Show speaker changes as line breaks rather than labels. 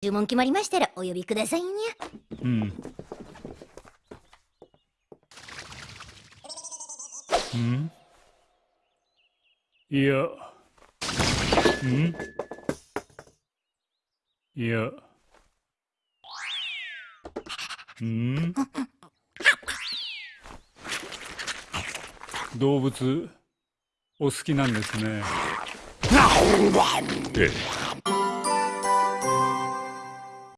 注文決まりましたらお呼びくださいにゃ。
うん。んいや。んいや。ん動物お好きなんですね。
ええ